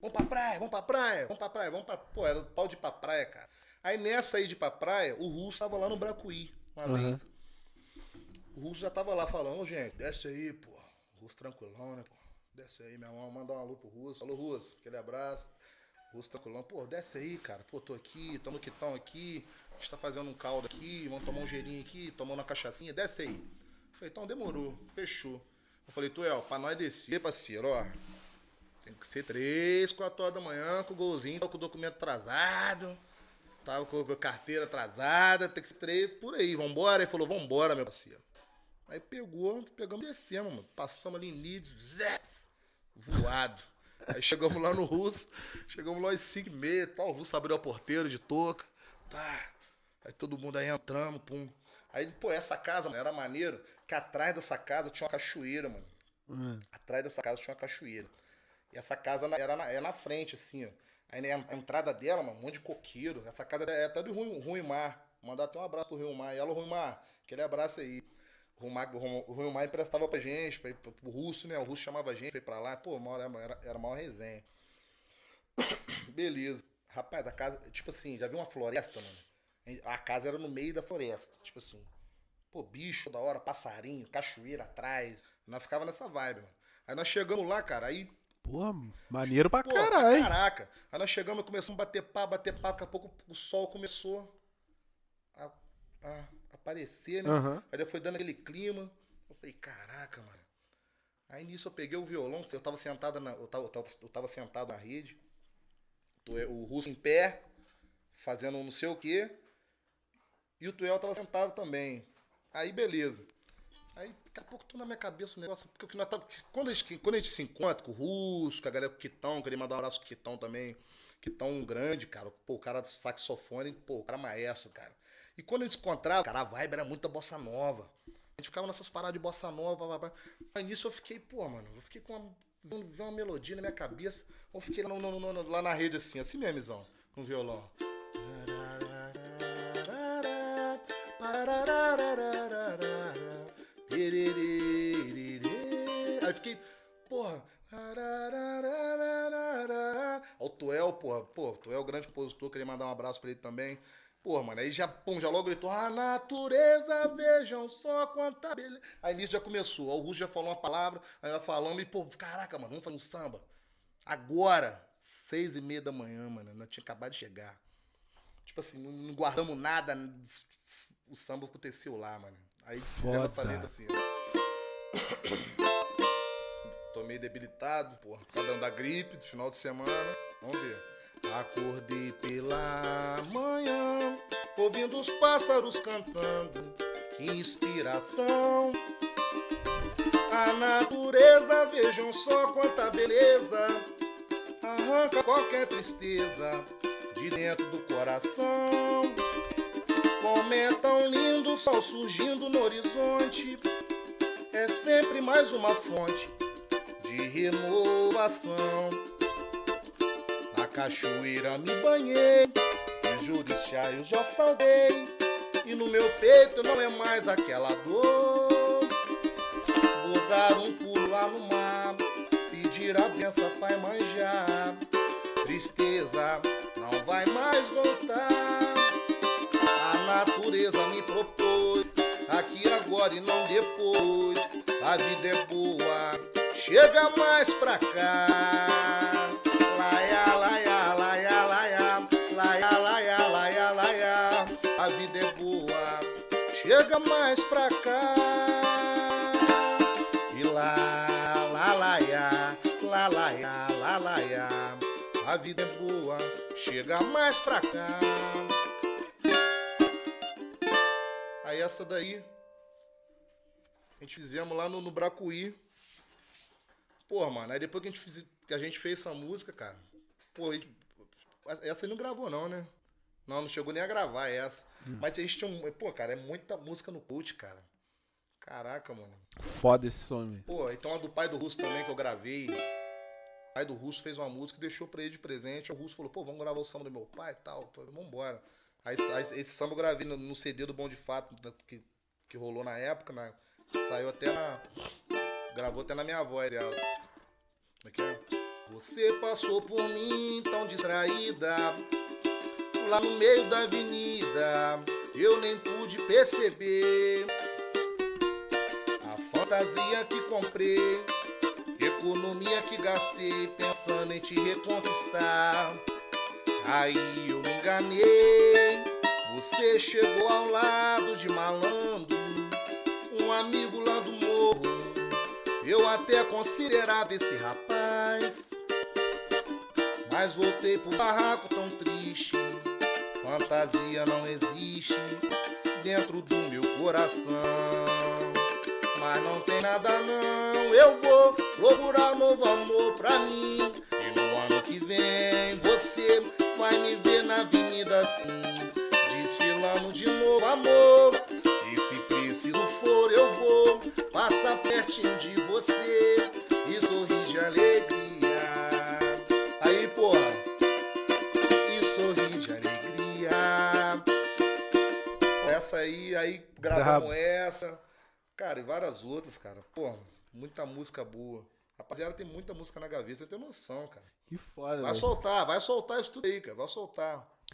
Vamos pra praia, vamos pra praia, vamos pra praia, vamos pra. Pô, era o tal de ir pra praia, cara. Aí nessa aí de pra praia, o Russo tava lá no Bracuí, uma Aham. vez. O Russo já tava lá falando, "Ô, gente, desce aí, pô. O Russo tranquilão, né, pô? Desce aí, meu irmão, mandar um alô pro Russo. Alô, Russo, aquele abraço. Russo tranquilão, pô, desce aí, cara. Pô, tô aqui, tamo quitão aqui. A gente tá fazendo um caldo aqui, vamos tomar um gelinho aqui, tomando uma cachaçinha, desce aí. Falei, então demorou, fechou. Eu falei, Tuel, pra nós descer, parceiro, ó. Tem que ser três, quatro horas da manhã, com o golzinho, com o documento atrasado. Tava com a carteira atrasada, tem que ser três, por aí, vambora. Ele falou, vambora, meu parceiro. Aí pegou, pegamos e descemos, mano. Passamos ali em Leeds, zé, voado. Aí chegamos lá no Russo, chegamos lá às 5 e meia tal. O Russo abriu a porteira de touca. Tá. Aí todo mundo aí entramos, pum. Aí, pô, essa casa, mano, era maneiro, que atrás dessa casa tinha uma cachoeira, mano. Hum. Atrás dessa casa tinha uma cachoeira. E essa casa era na, é na frente, assim, ó. Aí né, a entrada dela, mano, um monte de coqueiro. Essa casa é até do Rui, Rui Mar. Mandar até um abraço pro Rui Mar. E ela, Rui Mar, aquele abraço aí. O Rui Mar, emprestava pra gente, pra ir pro Russo, né? O Russo chamava a gente pra ir pra lá. Pô, uma era, era, era maior resenha. Beleza. Rapaz, a casa, tipo assim, já viu uma floresta, mano? A casa era no meio da floresta, tipo assim. Pô, bicho da hora, passarinho, cachoeira atrás. Nós ficava nessa vibe, mano. Aí nós chegamos lá, cara, aí Porra, maneiro pra Pô, caralho. caraca. Aí nós chegamos, começamos a bater papo, bater papo, daqui a pouco o sol começou a, a aparecer, né? Aham. Aí foi dando aquele clima. Eu falei, caraca, mano. Aí nisso eu peguei o violão, eu tava sentado na, eu tava, eu tava, eu tava sentado na rede, Tuel- o russo em pé, fazendo um não sei o quê, e o Tuel tava sentado também. Aí beleza. Aí daqui a pouco tô na minha cabeça o negócio. Porque o que nós tá- quando, a gente, quando a gente se encontra com o Russo, com a galera com o Quitão, queria mandar um abraço pro Quitão também. Quitão grande, cara. Pô, o cara do saxofone, pô, o cara maestro, cara. E quando a gente se cara, a vibe era muita bossa nova. A gente ficava nessas paradas de bossa nova, blá, blá, blá. Nisso eu fiquei, pô, mano, eu fiquei com uma, vendo- uma melodia na minha cabeça. Eu fiquei lá, no- no- no- lá na rede assim, assim mesmo, Izão, com o violão. O porra, pô, Tuel, grande compositor, queria mandar um abraço pra ele também. Porra, mano, aí já, pum, já logo gritou, a natureza, vejam só quanta beleza. Aí nisso já começou, o Russo já falou uma palavra, aí ela falando, e pô, caraca, mano, vamos fazer um samba. Agora, seis e meia da manhã, mano, nós tinha acabado de chegar. Tipo assim, não, não guardamos nada, o samba aconteceu lá, mano. Aí fizemos essa Foda. letra assim, ó. Tô meio debilitado, porra, por causa da gripe do final de semana. Vamos ver. Acordei pela manhã, ouvindo os pássaros cantando. Que inspiração! A natureza, vejam só quanta beleza. Arranca qualquer tristeza de dentro do coração. Como é tão lindo o sol surgindo no horizonte. É sempre mais uma fonte de renovação. Cachoeira me banhei, os eu já saudei. E no meu peito não é mais aquela dor. Vou dar um pulo lá no mar, pedir a benção Pai manjar. Tristeza não vai mais voltar. A natureza me propôs, aqui agora e não depois. A vida é boa, chega mais pra cá. Mais pra cá. E lá, lá, laia, lá, laia, lá, laia. A vida é boa, chega mais pra cá. Aí essa daí, a gente fizemos lá no, no Bracuí. Pô, mano, aí depois que a gente, fiz, que a gente fez essa música, cara, pô, essa ele não gravou não, né? Não, não chegou nem a gravar essa. Mas a gente tinha um, pô, cara, é muita música no cult, cara. Caraca, mano. Foda esse som. Pô, então a do pai do Russo também que eu gravei. O pai do Russo fez uma música e deixou pra ele de presente. O Russo falou, pô, vamos gravar o samba do meu pai e tal. Falei, Vambora. Aí, aí esse samba eu gravei no, no CD do Bom de Fato, da- que, que rolou na época, né? Saiu até na. Gravou até na minha voz dela. Como é que é? Você passou por mim tão distraída, lá no meio da avenida, eu nem pude perceber a fantasia que comprei, economia que gastei pensando em te reconquistar. Aí eu me enganei, você chegou ao lado de malandro, um amigo lá do morro. Eu até considerava esse rapaz, mas voltei pro barraco tão triste. Fantasia não existe dentro do meu coração. Mas não tem nada não, eu vou procurar novo amor pra mim. E no ano que vem você vai me ver na avenida assim, desfilando de novo amor. E se preciso for, eu vou passar pertinho de você Essa aí, aí gravamos essa. Cara, e várias outras, cara. Porra, muita música boa. Rapaziada, tem muita música na gaveta, você tem noção, cara. Que foda, Vai velho. soltar, vai soltar isso tudo aí, cara. Vai soltar.